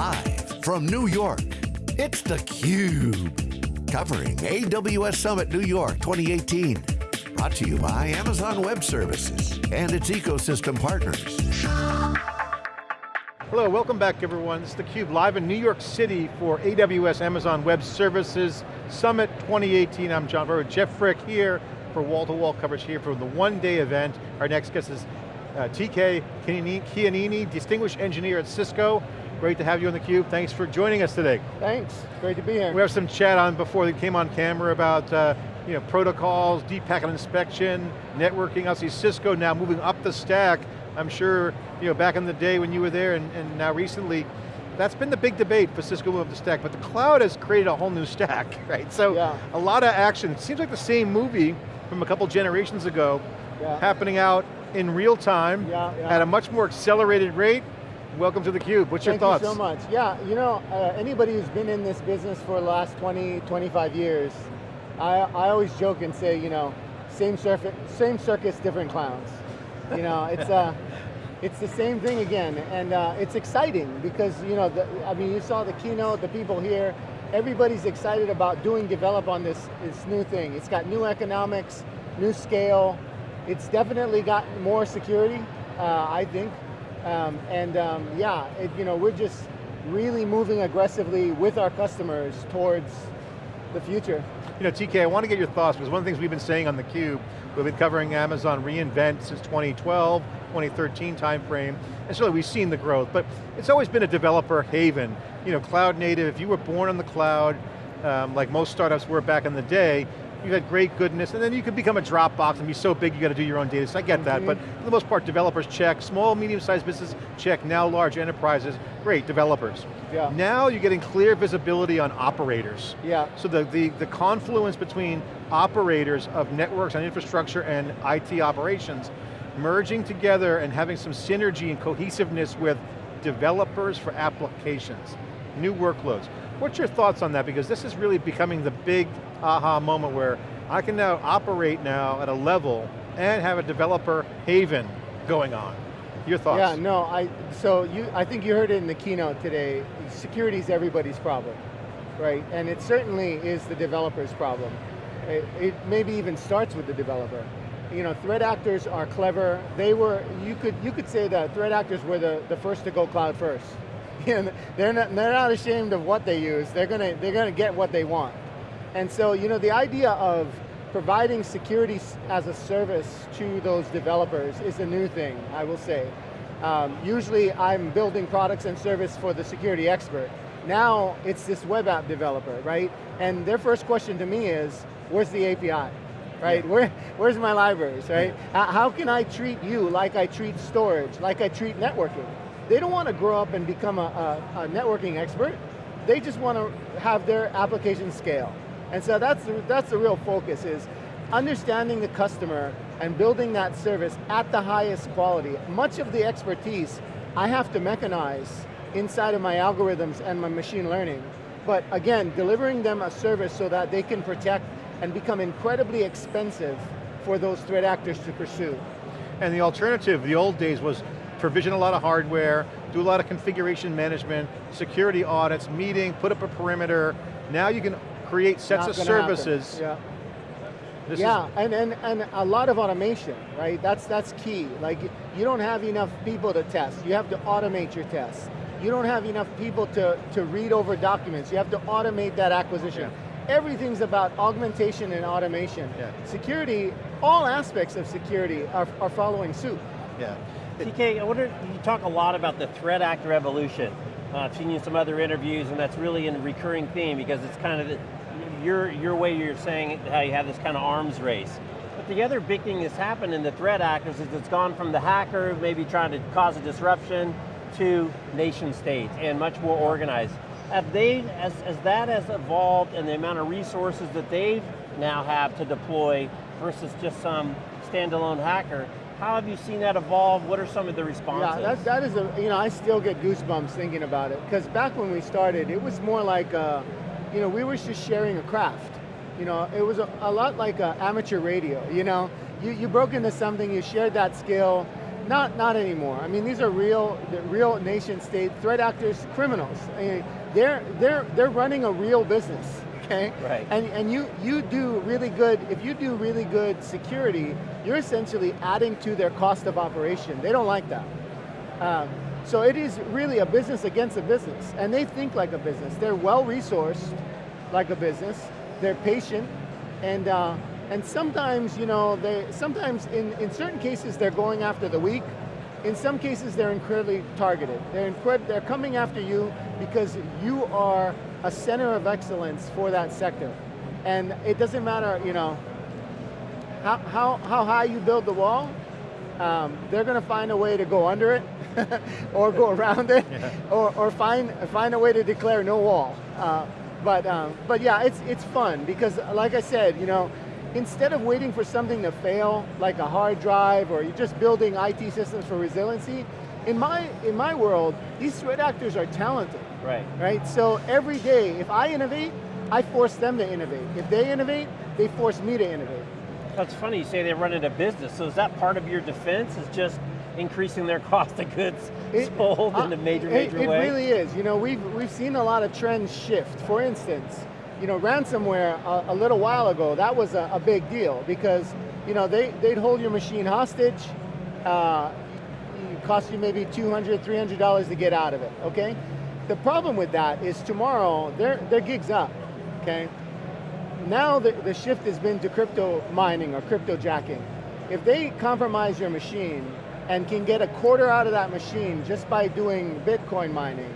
Live from New York, it's theCUBE. Covering AWS Summit New York 2018. Brought to you by Amazon Web Services and its ecosystem partners. Hello, welcome back everyone. Is theCUBE live in New York City for AWS Amazon Web Services Summit 2018. I'm John Furrier, Jeff Frick here for wall-to-wall -wall coverage here for the one-day event. Our next guest is uh, TK Keanini, Distinguished Engineer at Cisco. Great to have you on theCUBE. Thanks for joining us today. Thanks, great to be here. We have some chat on before we came on camera about uh, you know, protocols, deep packet inspection, networking. I see Cisco now moving up the stack. I'm sure you know, back in the day when you were there and, and now recently, that's been the big debate for Cisco move up the stack, but the cloud has created a whole new stack, right? So yeah. a lot of action. It seems like the same movie from a couple generations ago yeah. happening out in real time yeah, at a much more accelerated rate Welcome to theCUBE, what's Thank your thoughts? Thank you so much. Yeah, you know, uh, anybody who's been in this business for the last 20, 25 years, I, I always joke and say, you know, same, same circus, different clowns. You know, it's, uh, it's the same thing again, and uh, it's exciting because, you know, the, I mean, you saw the keynote, the people here, everybody's excited about doing develop on this, this new thing. It's got new economics, new scale, it's definitely got more security, uh, I think. Um, and um, yeah, it, you know, we're just really moving aggressively with our customers towards the future. You know, TK, I want to get your thoughts, because one of the things we've been saying on theCUBE, we've been covering Amazon reInvent since 2012, 2013 timeframe, and so we've seen the growth, but it's always been a developer haven. You know, cloud native, if you were born on the cloud, um, like most startups were back in the day, you had great goodness, and then you could become a Dropbox and be so big you got to do your own data, so I get mm -hmm. that, but mm-hmm. for the most part, developers check, small, medium-sized business check, now large enterprises, great, developers. Yeah. Now you're getting clear visibility on operators. Yeah. So the, the, the confluence between operators of networks and infrastructure and IT operations, merging together and having some synergy and cohesiveness with developers for applications, new workloads. What's your thoughts on that? Because this is really becoming the big aha moment where I can now operate now at a level and have a developer haven going on. Your thoughts? Yeah, no, I, so you, I think you heard it in the keynote today, security is everybody's problem, right? And it certainly is the developer's problem. It, it maybe even starts with the developer. You know, threat actors are clever. They were, you could, you could say that threat actors were the, the first to go cloud first. They're, not, they're not ashamed of what they use. They're going to they're going to get what they want. And so, you know, the idea of providing security as a service to those developers is a new thing, I will say. Um, usually I'm building products and service for the security expert. Now it's this web app developer, right? And their first question to me is, where's the API? Right, yeah. Where, where's my libraries, right? Yeah. How can I treat you like I treat storage, like I treat networking? They don't want to grow up and become a, a, a networking expert. They just want to have their application scale. And so that's the, that's the real focus is understanding the customer and building that service at the highest quality. Much of the expertise I have to mechanize inside of my algorithms and my machine learning. But again, delivering them a service so that they can protect and become incredibly expensive for those threat actors to pursue. And the alternative, the old days was provision a lot of hardware, do a lot of configuration management, security audits, meeting, put up a perimeter. Now you can create sets Not of services. Yeah. This yeah, and, and, and a lot of automation, right? That's, that's key. Like, you don't have enough people to test. You have to automate your tests. You don't have enough people to, to read over documents. You have to automate that acquisition. Yeah. Everything's about augmentation and automation. Yeah. Security, all aspects of security are, are following suit. Yeah. TK, I wonder, you talk a lot about the threat actor evolution. Uh, I've seen you in some other interviews and that's really a recurring theme because it's kind of the, your, your way you're saying how you have this kind of arms race. But the other big thing that's happened in the threat actors is it's gone from the hacker maybe trying to cause a disruption to nation states and much more organized. Have they, as, as that has evolved and the amount of resources that they now have to deploy versus just some standalone hacker, how have you seen that evolve? What are some of the responses? Yeah, that, that is a, you know, I still get goosebumps thinking about it. Because back when we started, it was more like, a, you know, we were just sharing a craft. You know, it was a, a lot like amateur radio, you know? You, you broke into something, you shared that skill, not, not anymore. I mean, these are real, real nation state threat actors, criminals. I mean, they're, they're, they're running a real business, okay? Right. And, and you, you do really good, if you do really good security, you're essentially adding to their cost of operation. They don't like that. Um, so it is really a business against a business, and they think like a business. They're well-resourced like a business, they're patient, and uh, and sometimes, you know, they sometimes in, in certain cases they're going after the weak, in some cases they're incredibly targeted. They're, incred they're coming after you because you are a center of excellence for that sector. And it doesn't matter, you know, how, how, how high you build the wall, um, they're going to find a way to go under it, or go around it, yeah. or, or find, find a way to declare no wall. Uh, but, um, but yeah, it's, it's fun, because like I said, you know, instead of waiting for something to fail, like a hard drive, or you're just building IT systems for resiliency, in my, in my world, these threat actors are talented. Right. Right, so every day, if I innovate, I force them to innovate. If they innovate, they force me to innovate. That's funny, you say they run into business, so is that part of your defense, is just increasing their cost of goods it, sold uh, in a major, major it, way? It really is. You know, we've, we've seen a lot of trends shift. For instance, you know, ransomware a, a little while ago, that was a, a, big deal because, you know, they, they'd hold your machine hostage, uh, it cost you maybe $200, $300 to get out of it, okay? The problem with that is tomorrow, their, their gig's up, okay? Now the, the shift has been to crypto mining or crypto jacking. If they compromise your machine and can get a quarter out of that machine just by doing Bitcoin mining,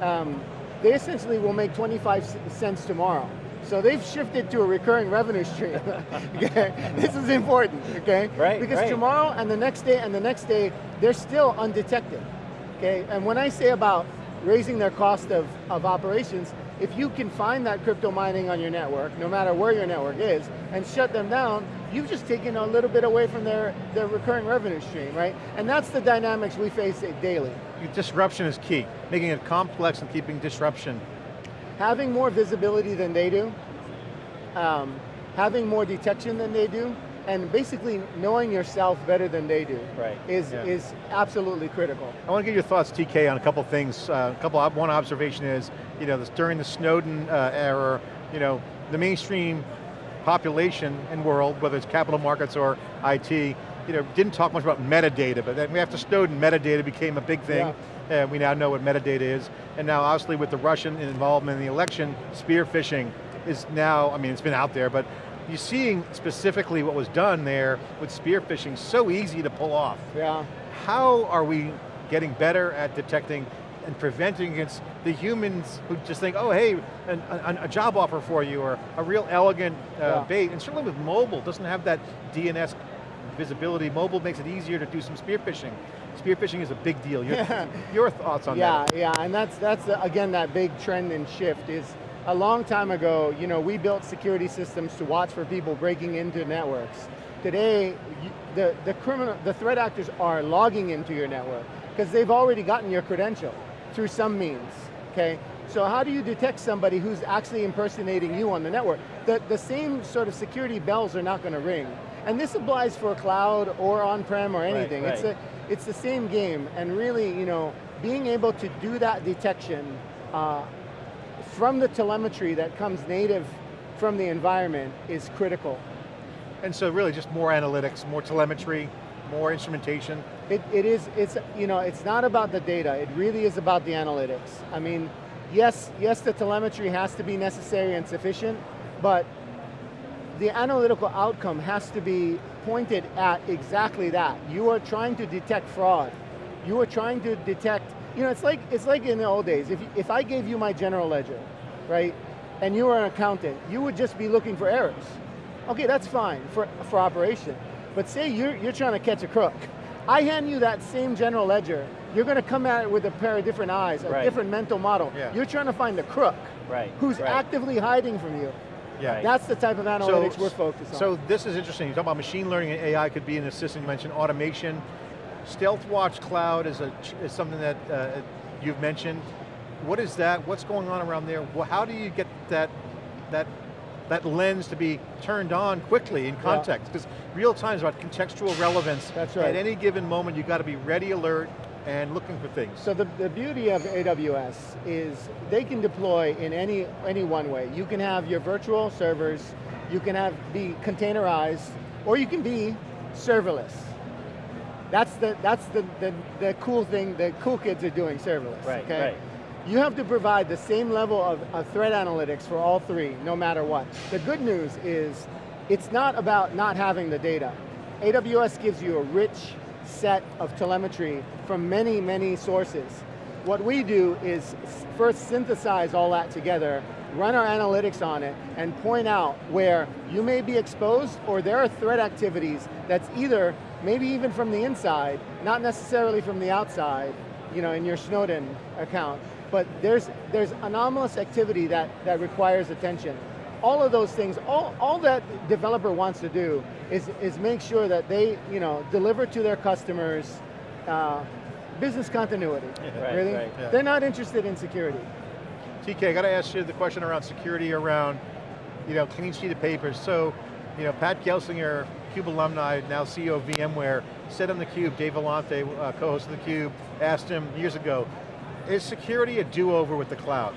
um, they essentially will make 25 cents tomorrow. So they've shifted to a recurring revenue stream. okay? This is important, okay? Right, Because right. tomorrow and the next day and the next day, they're still undetected. Okay, and when I say about raising their cost of, of operations, if you can find that crypto mining on your network, no matter where your network is, and shut them down, you've just taken a little bit away from their, their recurring revenue stream, right? And that's the dynamics we face daily. Disruption is key, making it complex and keeping disruption. Having more visibility than they do, um, having more detection than they do, and basically knowing yourself better than they do right. is, yeah. is absolutely critical. I want to get your thoughts, TK, on a couple things. Uh, a couple, one observation is, you know, this, during the Snowden uh, era, you know, the mainstream population and world, whether it's capital markets or IT, you know, didn't talk much about metadata, but then after Snowden, metadata became a big thing. Yeah. We now know what metadata is. And now obviously with the Russian involvement in the election, spear phishing is now, I mean, it's been out there, but you're seeing specifically what was done there with spear phishing so easy to pull off. Yeah. How are we getting better at detecting and preventing against the humans who just think, oh hey, an, a, a job offer for you or a real elegant uh, yeah. bait. And certainly with mobile, doesn't have that DNS visibility. Mobile makes it easier to do some spear phishing. Spear phishing is a big deal. Your, your thoughts on yeah, that? Yeah, yeah, and that's, that's again, that big trend and shift is a long time ago, you know, we built security systems to watch for people breaking into networks. Today, the, the, criminal, the threat actors are logging into your network because they've already gotten your credential through some means, okay? So how do you detect somebody who's actually impersonating you on the network? The, the same sort of security bells are not going to ring. And this applies for cloud or on-prem or anything. Right, right. It's, a, it's the same game, and really, you know, being able to do that detection uh, from the telemetry that comes native from the environment is critical. And so really just more analytics, more telemetry, more instrumentation? It, it is, it's, you know, it's not about the data, it really is about the analytics. I mean, yes, yes the telemetry has to be necessary and sufficient, but the analytical outcome has to be pointed at exactly that. You are trying to detect fraud. You are trying to detect you know, it's like, it's like in the old days, if, if I gave you my general ledger, right, and you were an accountant, you would just be looking for errors. Okay, that's fine for, for operation. But say you're, you're trying to catch a crook. I hand you that same general ledger, you're going to come at it with a pair of different eyes, a right. different mental model. Yeah. You're trying to find the crook right. who's right. actively hiding from you. Yeah. That's the type of analytics so, we're focused on. So this is interesting. You talk about machine learning and AI could be an assistant. You mentioned automation. Stealthwatch Cloud is, a, is something that uh, you've mentioned. What is that? What's going on around there? How do you get that, that that lens to be turned on quickly in context, because real time is about contextual relevance. That's right. At any given moment, you've got to be ready, alert, and looking for things. So the, the beauty of AWS is they can deploy in any, any one way. You can have your virtual servers, you can have be containerized, or you can be serverless. That's the, that's the, the, the cool thing, the cool kids are doing serverless, Right, okay? right. You have to provide the same level of, of threat analytics for all three, no matter what. The good news is, it's not about not having the data. AWS gives you a rich set of telemetry from many, many sources. What we do is first synthesize all that together, run our analytics on it, and point out where you may be exposed or there are threat activities that's either, maybe even from the inside, not necessarily from the outside, you know, in your Snowden account, but there's, there's anomalous activity that, that requires attention. All of those things, all, all that developer wants to do is, is make sure that they you know, deliver to their customers uh, business continuity, Right, really. right. Yeah. They're not interested in security. TK, I got to ask you the question around security, around you know, clean sheet of paper. So, you know, Pat Gelsinger, CUBE alumni, now CEO of VMware, said on theCUBE, Dave Vellante, uh, co-host of theCUBE, asked him years ago, is security a do-over with the cloud?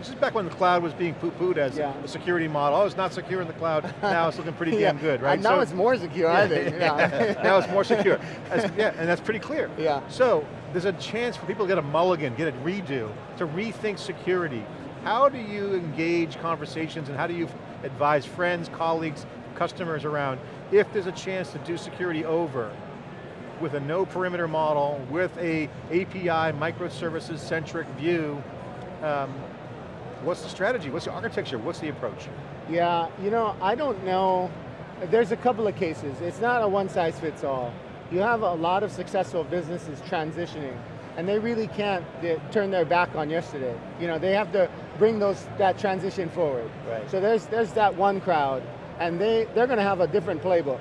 This is back when the cloud was being poo-pooed as Yeah. a security model. Oh, it's not secure in the cloud. Now it's looking pretty damn good, right? And now So- it's more secure, I think. Yeah. now it's more secure. That's- yeah, and that's pretty clear. Yeah. So, there's a chance for people to get a mulligan, get a redo, to rethink security. How do you engage conversations and how do you advise friends, colleagues, customers around if there's a chance to do security over with a no perimeter model, with a API, microservices centric view, um, what's the strategy? What's the architecture? What's the approach? Yeah, you know, I don't know. There's a couple of cases. It's not a one size fits all. You have a lot of successful businesses transitioning, and they really can't turn their back on yesterday. You know, they have to bring those that transition forward. Right. So there's there's that one crowd, and they they're going to have a different playbook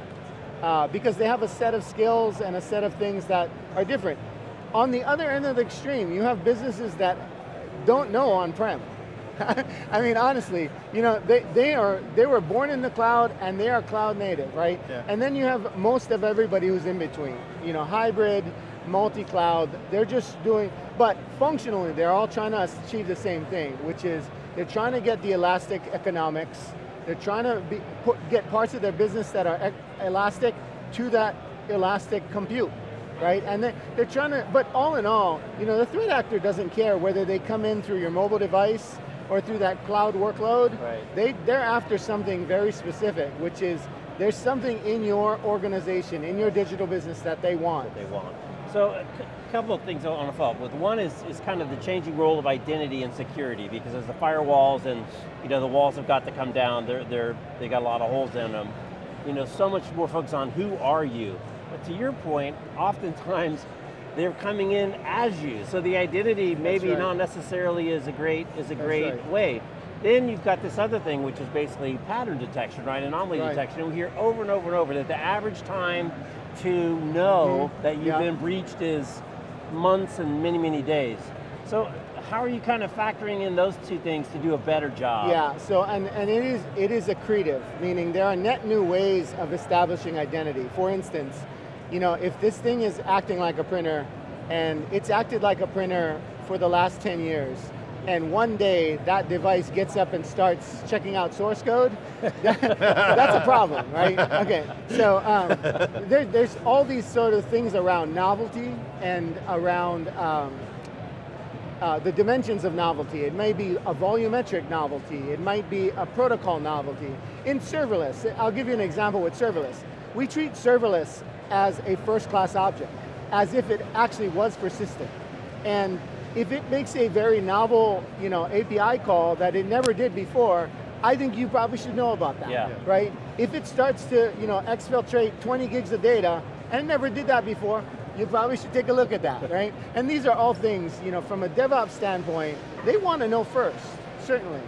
uh, because they have a set of skills and a set of things that are different. On the other end of the extreme, you have businesses that don't know on-prem. I mean, honestly, you know, they, they are they were born in the cloud and they are cloud native, right? Yeah. And then you have most of everybody who's in between. You know, hybrid, multi-cloud, they're just doing, but functionally, they're all trying to achieve the same thing, which is they're trying to get the elastic economics, they're trying to be, put, get parts of their business that are elastic to that elastic compute right? And they, they're trying to, but all in all, you know, the threat actor doesn't care whether they come in through your mobile device or through that cloud workload. Right. They, they're after something very specific, which is there's something in your organization, in your digital business that they want. they want. So a couple of things I want to follow up with. One is, is kind of the changing role of identity and security because as the firewalls and you know, the walls have got to come down, they're, they're, they got a lot of holes in them. You know, so much more focus on who are you. But to your point, oftentimes they're coming in as you. So the identity maybe right. not necessarily is a great, is a That's great right. way. Then you've got this other thing, which is basically pattern detection, right? Anomaly Right. detection. And we hear over and over and over that the average time to know Mhm. that you've Yeah. been breached is months and many, many days. So how are you kind of factoring in those two things to do a better job? Yeah, so, and, and it, is, it is accretive, meaning there are net new ways of establishing identity. For instance, you know, if this thing is acting like a printer, and it's acted like a printer for the last 10 years, and one day that device gets up and starts checking out source code, that's a problem, right? Okay, so um, there, there's all these sort of things around novelty and around um, uh, the dimensions of novelty. It may be a volumetric novelty. It might be a protocol novelty. In serverless, I'll give you an example with serverless. We treat serverless as a first-class object, as if it actually was persistent. And if it makes a very novel you know, API call that it never did before, I think you probably should know about that, Yeah. right? If it starts to you know, exfiltrate 20 gigs of data, and it never did that before, you probably should take a look at that, right? And these are all things, you know, from a DevOps standpoint, they want to know first, certainly.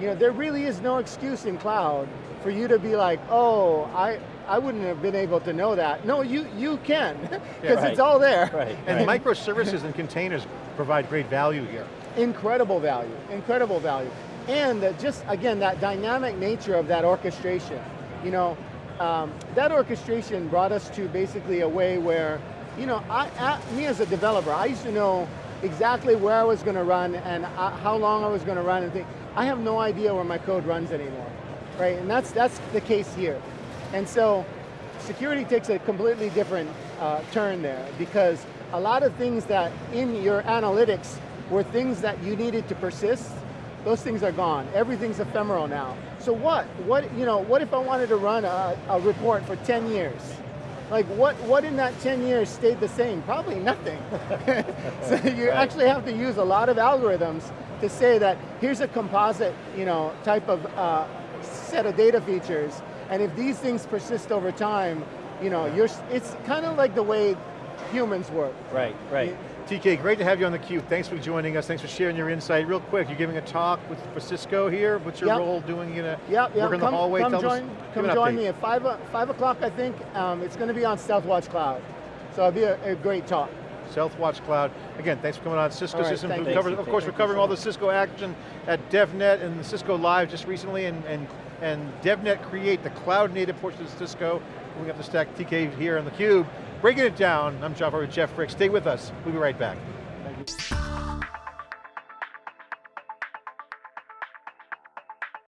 You know, there really is no excuse in cloud for you to be like, oh, I, I wouldn't have been able to know that. No, you, you can, because right. it's all there. Right. And right. microservices and containers provide great value here. Incredible value, incredible value. And just, again, that dynamic nature of that orchestration. You know, um, that orchestration brought us to basically a way where, you know, I, I, me as a developer, I used to know exactly where I was going to run and uh, how long I was going to run and think. I have no idea where my code runs anymore, right? And that's, that's the case here. And so, security takes a completely different uh, turn there because a lot of things that in your analytics were things that you needed to persist, those things are gone. Everything's ephemeral now. So what? What, you know, what if I wanted to run a, a report for 10 years? Like what, what in that 10 years stayed the same? Probably nothing. so you right. actually have to use a lot of algorithms to say that here's a composite you know, type of uh, set of data features, and if these things persist over time, you know, you're, it's kind of like the way humans work. Right, right. TK, great to have you on theCUBE. Thanks for joining us. Thanks for sharing your insight. Real quick, you're giving a talk with, for Cisco here. What's your yep. role doing? You gonna yep, yep. work in come, the hallway? Come Tell join, us, come join me at five, five o'clock, I think. Um, it's going to be on Stealthwatch Cloud. So it'll be a, a great talk. Stealthwatch Cloud. Again, thanks for coming on. Cisco right, Systems. Thanks, covered, of course, we're covering all the Cisco action at DevNet and the Cisco Live just recently, and, and, and DevNet Create, the cloud native portion of Cisco. We have the stack TK here on theCUBE. Breaking it down, I'm John with Jeff Frick. Stay with us, we'll be right back.